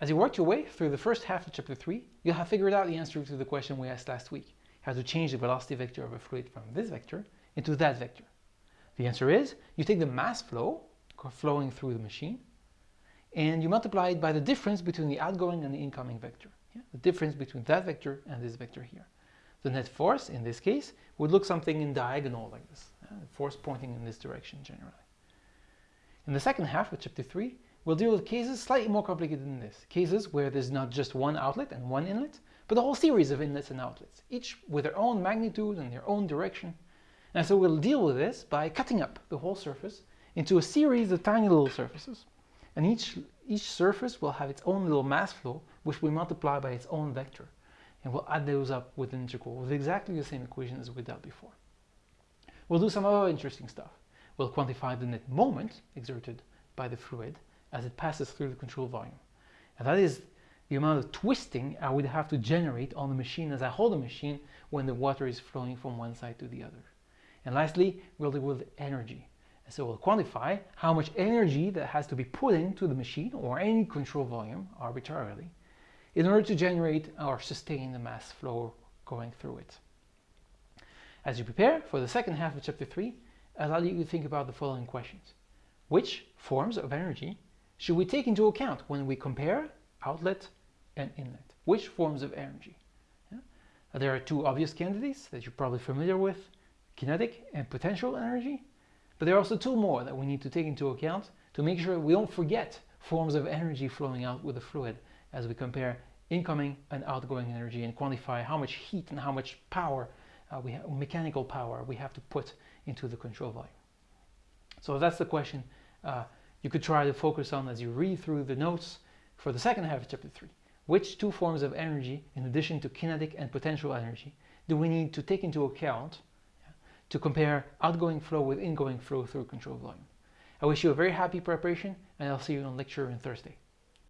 As you work your way through the first half of chapter 3, you'll have figured out the answer to the question we asked last week, how to change the velocity vector of a fluid from this vector into that vector. The answer is, you take the mass flow flowing through the machine, and you multiply it by the difference between the outgoing and the incoming vector. Yeah? The difference between that vector and this vector here. The net force, in this case, would look something in diagonal like this, yeah? force pointing in this direction generally. In the second half of chapter 3, we'll deal with cases slightly more complicated than this. Cases where there's not just one outlet and one inlet, but a whole series of inlets and outlets, each with their own magnitude and their own direction. And so we'll deal with this by cutting up the whole surface into a series of tiny little surfaces. And each, each surface will have its own little mass flow, which we multiply by its own vector. And we'll add those up with an integral with exactly the same equation as we did before. We'll do some other interesting stuff. We'll quantify the net moment exerted by the fluid as it passes through the control volume. And that is the amount of twisting I would have to generate on the machine as I hold the machine when the water is flowing from one side to the other. And lastly, we'll deal with energy. And so we'll quantify how much energy that has to be put into the machine or any control volume arbitrarily in order to generate or sustain the mass flow going through it. As you prepare for the second half of chapter 3, I'll allow you to think about the following questions. Which forms of energy should we take into account when we compare outlet and inlet? Which forms of energy? Yeah? There are two obvious candidates that you're probably familiar with, kinetic and potential energy. But there are also two more that we need to take into account to make sure we don't forget forms of energy flowing out with the fluid as we compare incoming and outgoing energy and quantify how much heat and how much power, uh, we have, mechanical power we have to put into the control volume. So that's the question uh, you could try to focus on as you read through the notes for the second half of chapter 3. Which two forms of energy, in addition to kinetic and potential energy, do we need to take into account to compare outgoing flow with ingoing flow through control volume. I wish you a very happy preparation and I'll see you on lecture on Thursday.